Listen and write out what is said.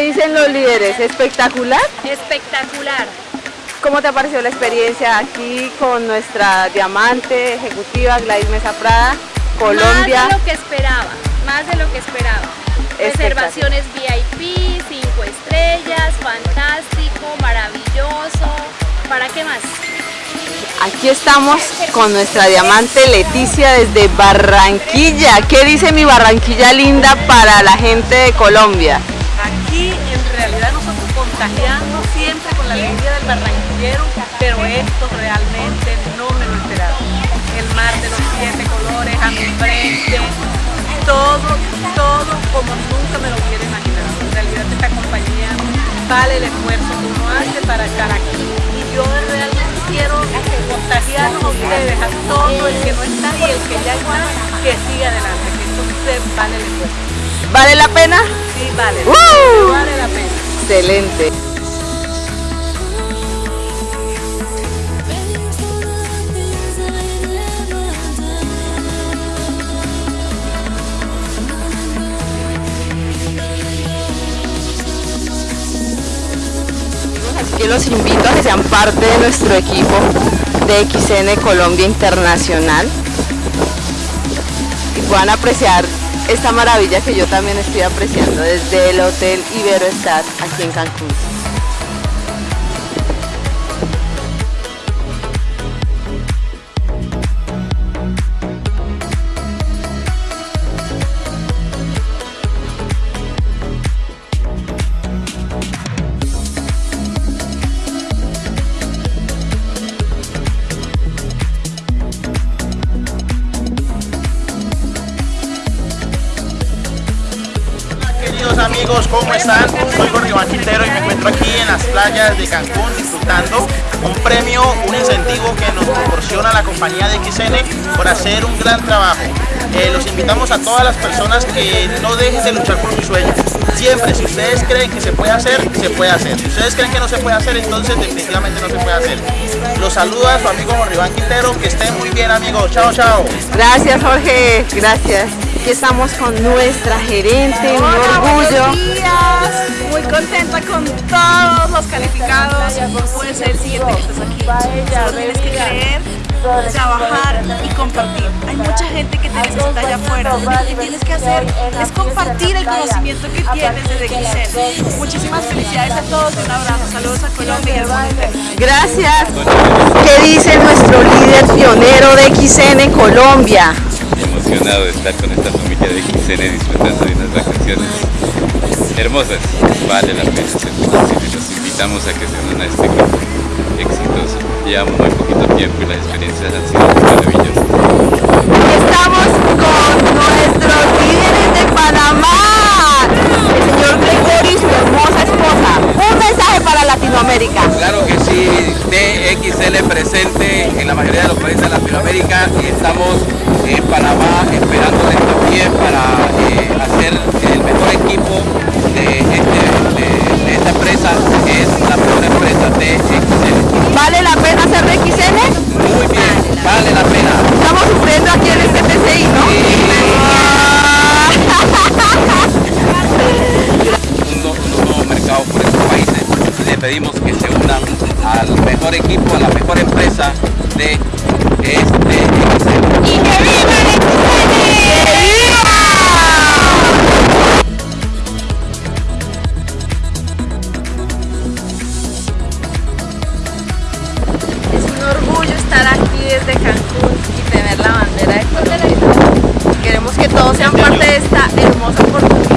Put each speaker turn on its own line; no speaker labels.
¿Qué dicen los líderes? ¿Espectacular?
Espectacular.
¿Cómo te ha parecido la experiencia aquí con nuestra diamante ejecutiva Gladys Mesa Prada, Colombia?
Más de lo que esperaba, más de lo que esperaba. Reservaciones VIP, 5 estrellas, fantástico, maravilloso. ¿Para qué más?
Aquí estamos con nuestra diamante Leticia desde Barranquilla. ¿Qué dice mi Barranquilla linda para la gente de Colombia?
Aquí en realidad nosotros contagiando siempre con la alegría del barranquillero, pero esto realmente no me lo esperaba. El mar de los siete colores a mi frente, todo, todo como nunca me lo hubiera imaginado. En realidad esta compañía vale el esfuerzo que uno hace para estar aquí. Y yo realmente quiero contagiarnos a ustedes, todo el que no está y el que ya está, que siga adelante, que esto vale el esfuerzo.
¿Vale la pena?
Sí, vale.
¡Uh!
Vale la pena.
Excelente. Así que los invito a que sean parte de nuestro equipo de XN Colombia Internacional y puedan apreciar esta maravilla que yo también estoy apreciando desde el Hotel Iberoestar aquí en Cancún.
Queridos amigos, ¿cómo están? Soy Iván Quintero y me encuentro aquí en las playas de Cancún disfrutando un premio, un incentivo que nos proporciona la compañía de XN por hacer un gran trabajo. Eh, los invitamos a todas las personas que no dejen de luchar por su sueño. Siempre, si ustedes creen que se puede hacer, se puede hacer. Si ustedes creen que no se puede hacer, entonces definitivamente no se puede hacer. Los saluda su amigo Jorge Iván que estén muy bien amigos. Chao, chao.
Gracias Jorge, gracias. Aquí estamos con nuestra gerente, un orgullo.
Buenos días. Muy contenta con todos los calificados. Puede ser el siguiente que estás aquí. Solo tienes que creer, trabajar y compartir. Hay mucha gente que te necesita allá afuera. Lo que tienes que hacer es compartir el conocimiento que tienes desde XL. Muchísimas felicidades a todos. Un abrazo. Saludos a Colombia y al mundo entero.
Gracias. ¿Qué dice nuestro líder pionero de XN Colombia?
Emocionado de estar con esta familia de XN disfrutando de unas vacaciones hermosas. Vale la pena ser y los invitamos a que se unan a este grupo exitoso. Llevamos muy poquito tiempo y las experiencias han sido maravillosas.
Estamos con nuestros líderes de Panamá, el señor Gregorio y su hermosa esposa. Un mensaje para Latinoamérica.
Claro que sí, DXL presente en la mayoría de los países de Latinoamérica y estamos en Panamá esperándoles también para eh, hacer el mejor equipo de, este, de, de esta empresa, que es la mejor empresa DXL.
¿Vale la pena ser de XN?
Muy bien, vale la pena.
Estamos sufriendo aquí en este PCI, ¿no?
un, nu- unos nuevos mercados por estos países. Le pedimos que se unan al mejor equipo, a la mejor empresa de
es un orgullo estar aquí desde Cancún y tener la bandera de Colombia. Queremos que todos sean parte de esta hermosa oportunidad.